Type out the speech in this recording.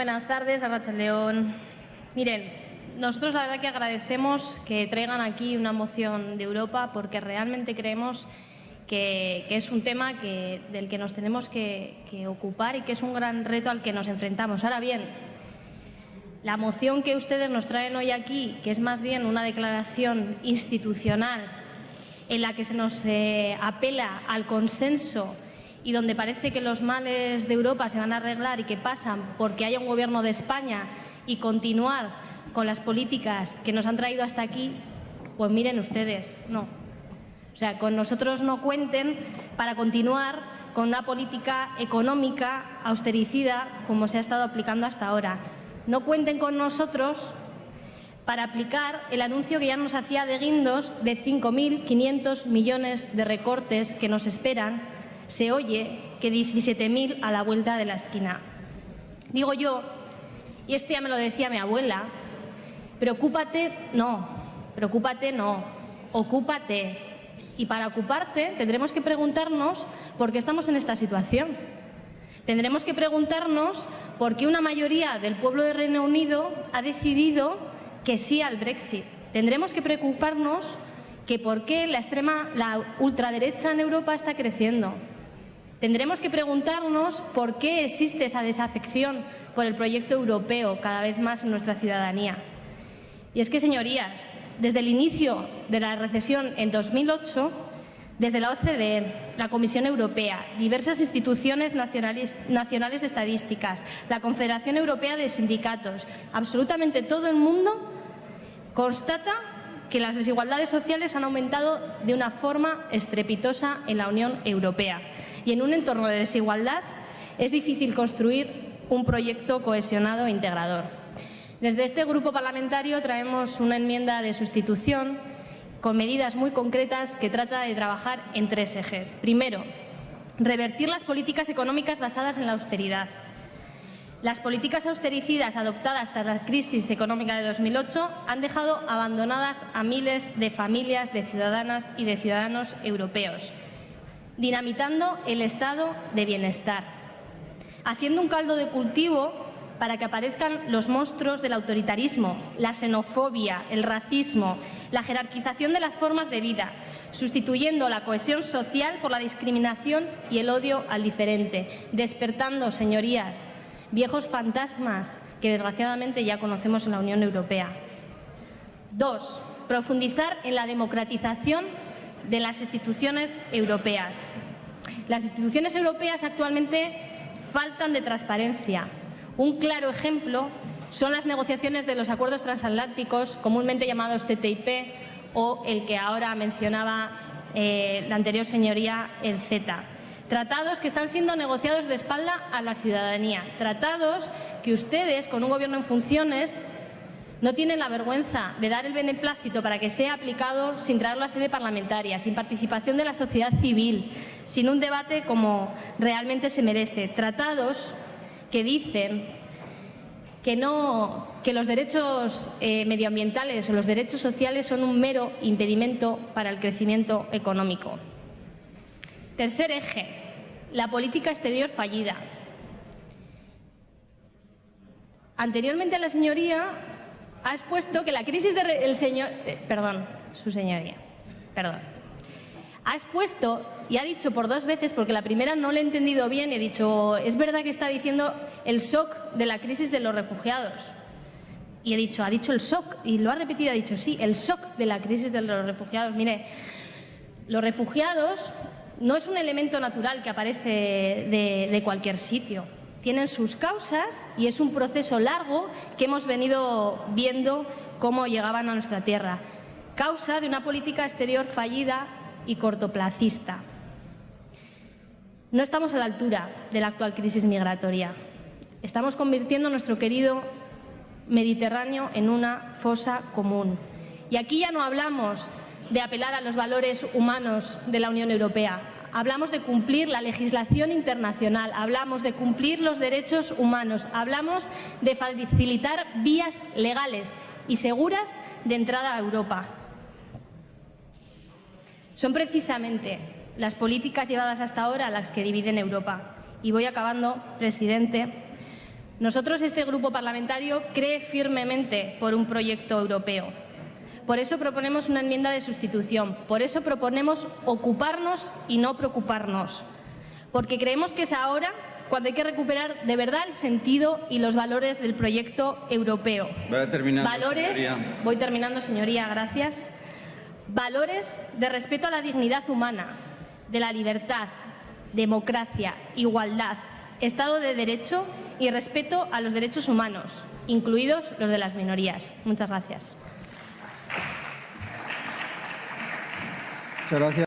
Buenas tardes, Arracha León. Miren, nosotros la verdad que agradecemos que traigan aquí una moción de Europa porque realmente creemos que, es un tema del que nos tenemos que, ocupar y que es un gran reto al que nos enfrentamos. Ahora bien, la moción que ustedes nos traen hoy aquí, que es más bien una declaración institucional en la que se nos eh, apela al consenso y donde parece que los males de Europa se van a arreglar y que pasan porque haya un gobierno de España y continuar con las políticas que nos han traído hasta aquí, pues miren ustedes, no. O sea, con nosotros no cuenten para continuar con una política económica austericida como se ha estado aplicando hasta ahora. No cuenten con nosotros para aplicar el anuncio que ya nos hacía de Guindos de 5.500 millones de recortes que nos esperan. Se oye que 17.000 a la vuelta de la esquina. Digo yo, y esto ya me lo decía mi abuela, preocúpate, no, preocúpate, no, ocúpate. Y para ocuparte tendremos que preguntarnos por qué estamos en esta situación. Tendremos que preguntarnos por qué una mayoría del pueblo de Reino Unido ha decidido que sí al Brexit. Tendremos que preocuparnos que por qué la extrema, la ultraderecha en Europa está creciendo. Tendremos que preguntarnos por qué existe esa desafección por el proyecto europeo cada vez más en nuestra ciudadanía. Y es que, señorías, desde el inicio de la recesión en 2008, desde la OCDE, la Comisión Europea, diversas instituciones nacionales, de estadísticas, la Confederación Europea de Sindicatos, absolutamente todo el mundo constata que las desigualdades sociales han aumentado de una forma estrepitosa en la Unión Europea. Y en un entorno de desigualdad es difícil construir un proyecto cohesionado e integrador. Desde este grupo parlamentario traemos una enmienda de sustitución con medidas muy concretas que trata de trabajar en tres ejes. Primero, revertir las políticas económicas basadas en la austeridad. Las políticas austericidas adoptadas tras la crisis económica de 2008 han dejado abandonadas a miles de familias, de ciudadanas y de ciudadanos europeos, dinamitando el estado de bienestar, haciendo un caldo de cultivo para que aparezcan los monstruos del autoritarismo, la xenofobia, el racismo, la jerarquización de las formas de vida, sustituyendo la cohesión social por la discriminación y el odio al diferente, despertando, señorías, viejos fantasmas que desgraciadamente ya conocemos en la Unión Europea. Dos, profundizar en la democratización de las instituciones europeas. Las instituciones europeas actualmente faltan de transparencia, un claro ejemplo son las negociaciones de los acuerdos transatlánticos, comúnmente llamados TTIP, o el que ahora mencionaba eh, la anterior señoría, el CETA. Tratados que están siendo negociados de espalda a la ciudadanía. Tratados que ustedes, con un gobierno en funciones, no tienen la vergüenza de dar el beneplácito para que sea aplicado sin traerlo a sede parlamentaria, sin participación de la sociedad civil, sin un debate como realmente se merece. Tratados que dicen que, no, que los derechos eh, medioambientales o los derechos sociales son un mero impedimento para el crecimiento económico. Tercer eje, la política exterior fallida. Anteriormente la señoría ha expuesto que la crisis del señor... Eh, perdón, su señoría, perdón ha expuesto y ha dicho por dos veces, porque la primera no le he entendido bien, y he dicho, es verdad que está diciendo el shock de la crisis de los refugiados. Y he dicho, ha dicho el shock, y lo ha repetido, ha dicho, sí, el shock de la crisis de los refugiados. Mire, los refugiados no es un elemento natural que aparece de, de cualquier sitio. Tienen sus causas y es un proceso largo que hemos venido viendo cómo llegaban a nuestra tierra. Causa de una política exterior fallida y cortoplacista. No estamos a la altura de la actual crisis migratoria. Estamos convirtiendo nuestro querido Mediterráneo en una fosa común. Y aquí ya no hablamos de apelar a los valores humanos de la Unión Europea. Hablamos de cumplir la legislación internacional, hablamos de cumplir los derechos humanos, hablamos de facilitar vías legales y seguras de entrada a Europa. Son precisamente las políticas llevadas hasta ahora las que dividen Europa. Y voy acabando, presidente. Nosotros, este grupo parlamentario, cree firmemente por un proyecto europeo. Por eso proponemos una enmienda de sustitución. Por eso proponemos ocuparnos y no preocuparnos. Porque creemos que es ahora cuando hay que recuperar de verdad el sentido y los valores del proyecto europeo. valores, voy terminando, señoría, gracias. Valores de respeto a la dignidad humana, de la libertad, democracia, igualdad, Estado de Derecho y respeto a los derechos humanos, incluidos los de las minorías. Muchas gracias. Muchas gracias.